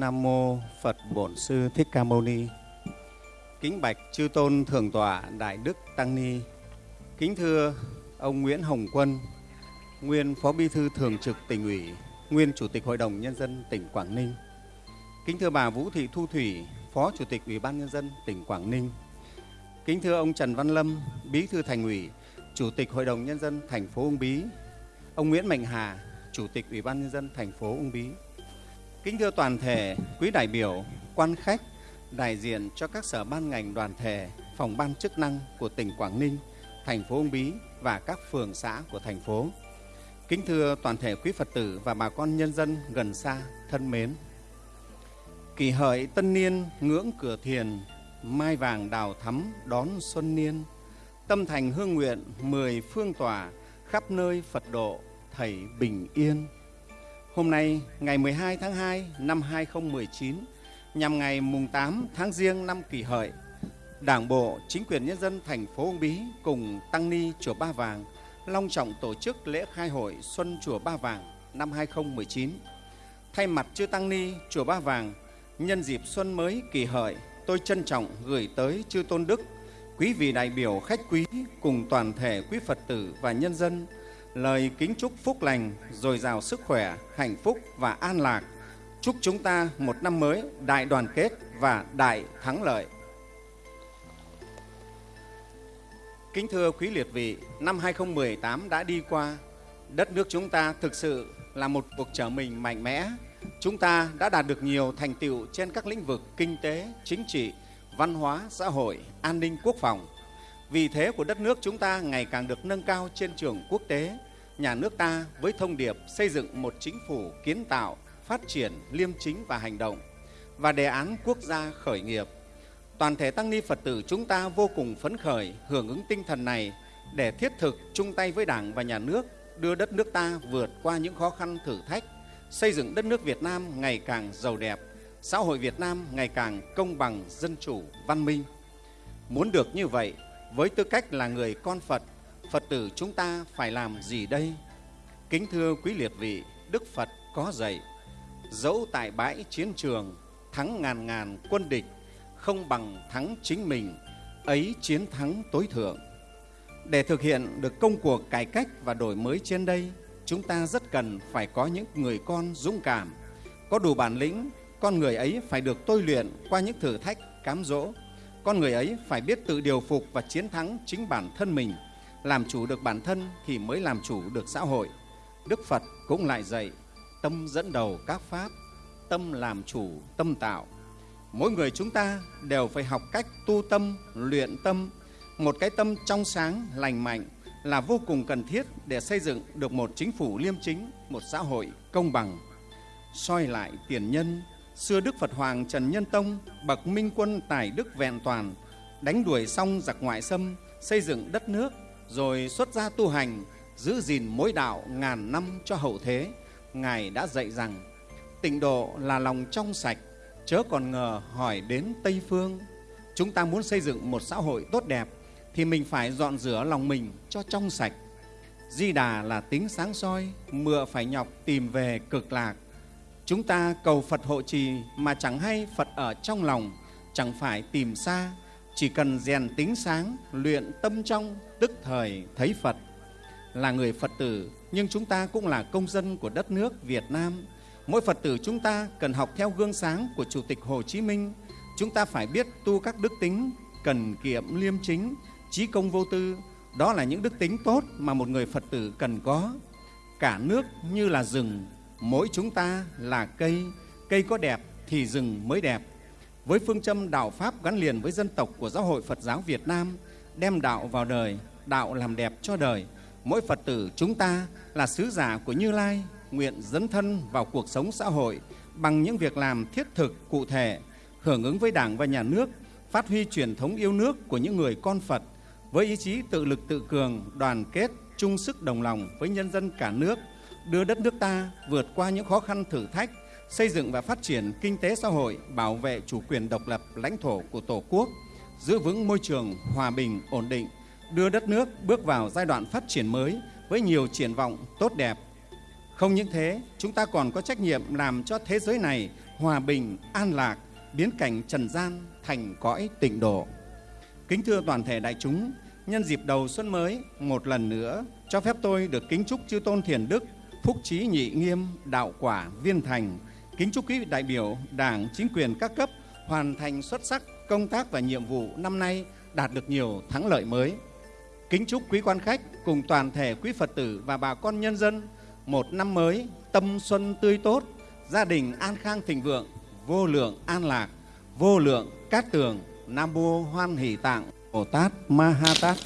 Nam mô Phật Bổn Sư Thích Ca Mâu Ni. Kính bạch chư tôn thượng tọa Đại Đức Tăng Ni. Kính thưa ông Nguyễn Hồng Quân, nguyên Phó Bí thư Thường trực tỉnh ủy, nguyên Chủ tịch Hội đồng Nhân dân tỉnh Quảng Ninh. Kính thưa bà Vũ Thị Thu Thủy, Phó Chủ tịch Ủy ban Nhân dân tỉnh Quảng Ninh. Kính thưa ông Trần Văn Lâm, Bí thư Thành ủy, Chủ tịch Hội đồng Nhân dân thành phố Uông Bí. Ông Nguyễn Mạnh Hà, Chủ tịch Ủy ban Nhân dân thành phố Uông Bí. Kính thưa toàn thể quý đại biểu, quan khách, đại diện cho các sở ban ngành đoàn thể, phòng ban chức năng của tỉnh Quảng Ninh, thành phố Uông Bí và các phường xã của thành phố. Kính thưa toàn thể quý Phật tử và bà con nhân dân gần xa thân mến. Kỳ hợi tân niên ngưỡng cửa thiền, mai vàng đào thắm đón xuân niên. Tâm thành hương nguyện mười phương tỏa, khắp nơi Phật độ thầy bình yên. Hôm nay, ngày 12 tháng 2 năm 2019, nhằm ngày mùng 8 tháng Giêng năm Kỷ Hợi, Đảng bộ, chính quyền nhân dân thành phố Uông Bí cùng Tăng Ni Chùa Ba Vàng long trọng tổ chức lễ khai hội Xuân Chùa Ba Vàng năm 2019. Thay mặt chư Tăng Ni Chùa Ba Vàng, nhân dịp xuân mới Kỷ Hợi, tôi trân trọng gửi tới chư Tôn Đức, quý vị đại biểu khách quý cùng toàn thể quý Phật tử và nhân dân lời kính chúc phúc lành, dồi dào sức khỏe, hạnh phúc và an lạc. Chúc chúng ta một năm mới đại đoàn kết và đại thắng lợi. Kính thưa quý liệt vị, năm 2018 đã đi qua. Đất nước chúng ta thực sự là một cuộc trở mình mạnh mẽ. Chúng ta đã đạt được nhiều thành tựu trên các lĩnh vực kinh tế, chính trị, văn hóa, xã hội, an ninh, quốc phòng vì thế của đất nước chúng ta ngày càng được nâng cao trên trường quốc tế. Nhà nước ta với thông điệp xây dựng một chính phủ kiến tạo, phát triển, liêm chính và hành động và đề án quốc gia khởi nghiệp. Toàn thể tăng ni Phật tử chúng ta vô cùng phấn khởi hưởng ứng tinh thần này để thiết thực chung tay với Đảng và Nhà nước đưa đất nước ta vượt qua những khó khăn thử thách, xây dựng đất nước Việt Nam ngày càng giàu đẹp, xã hội Việt Nam ngày càng công bằng, dân chủ, văn minh. Muốn được như vậy, với tư cách là người con Phật, Phật tử chúng ta phải làm gì đây? Kính thưa quý liệt vị, Đức Phật có dạy, dẫu tại bãi chiến trường, thắng ngàn ngàn quân địch, không bằng thắng chính mình, ấy chiến thắng tối thượng. Để thực hiện được công cuộc cải cách và đổi mới trên đây, chúng ta rất cần phải có những người con dũng cảm, có đủ bản lĩnh, con người ấy phải được tôi luyện qua những thử thách, cám dỗ. Con người ấy phải biết tự điều phục và chiến thắng chính bản thân mình. Làm chủ được bản thân thì mới làm chủ được xã hội. Đức Phật cũng lại dạy, tâm dẫn đầu các pháp, tâm làm chủ, tâm tạo. Mỗi người chúng ta đều phải học cách tu tâm, luyện tâm. Một cái tâm trong sáng, lành mạnh là vô cùng cần thiết để xây dựng được một chính phủ liêm chính, một xã hội công bằng. soi lại tiền nhân, xưa Đức Phật Hoàng Trần Nhân Tông, bậc minh quân tài đức vẹn toàn, đánh đuổi xong giặc ngoại xâm, xây dựng đất nước, rồi xuất gia tu hành, giữ gìn mối đạo ngàn năm cho hậu thế. Ngài đã dạy rằng, tịnh độ là lòng trong sạch, chớ còn ngờ hỏi đến Tây Phương. Chúng ta muốn xây dựng một xã hội tốt đẹp, thì mình phải dọn rửa lòng mình cho trong sạch. Di Đà là tính sáng soi, mựa phải nhọc tìm về cực lạc. Chúng ta cầu Phật hộ trì mà chẳng hay Phật ở trong lòng, chẳng phải tìm xa, chỉ cần rèn tính sáng, luyện tâm trong, tức thời thấy Phật. Là người Phật tử, nhưng chúng ta cũng là công dân của đất nước Việt Nam. Mỗi Phật tử chúng ta cần học theo gương sáng của Chủ tịch Hồ Chí Minh. Chúng ta phải biết tu các đức tính, cần kiệm liêm chính, trí công vô tư. Đó là những đức tính tốt mà một người Phật tử cần có. Cả nước như là rừng, mỗi chúng ta là cây, cây có đẹp thì rừng mới đẹp. Với phương châm đạo Pháp gắn liền với dân tộc của Giáo hội Phật giáo Việt Nam, đem đạo vào đời, đạo làm đẹp cho đời, mỗi Phật tử chúng ta là sứ giả của Như Lai, nguyện dấn thân vào cuộc sống xã hội bằng những việc làm thiết thực, cụ thể, hưởng ứng với Đảng và Nhà nước, phát huy truyền thống yêu nước của những người con Phật với ý chí tự lực tự cường, đoàn kết, chung sức đồng lòng với nhân dân cả nước, đưa đất nước ta vượt qua những khó khăn thử thách, xây dựng và phát triển kinh tế xã hội, bảo vệ chủ quyền độc lập lãnh thổ của Tổ quốc, giữ vững môi trường hòa bình, ổn định, đưa đất nước bước vào giai đoạn phát triển mới với nhiều triển vọng tốt đẹp. Không những thế, chúng ta còn có trách nhiệm làm cho thế giới này hòa bình, an lạc, biến cảnh trần gian thành cõi tịnh độ. Kính thưa toàn thể đại chúng, nhân dịp đầu xuân mới, một lần nữa cho phép tôi được kính chúc chư tôn thiền đức, phúc trí nhị nghiêm, đạo quả, viên thành, kính chúc quý vị đại biểu, đảng, chính quyền các cấp hoàn thành xuất sắc công tác và nhiệm vụ năm nay đạt được nhiều thắng lợi mới. Kính chúc quý quan khách cùng toàn thể quý Phật tử và bà con nhân dân một năm mới tâm xuân tươi tốt, gia đình an khang thịnh vượng, vô lượng an lạc, vô lượng cát tường, Nam Mô Hoan Hỷ Tạng Bồ Tát Ma Ha Tát.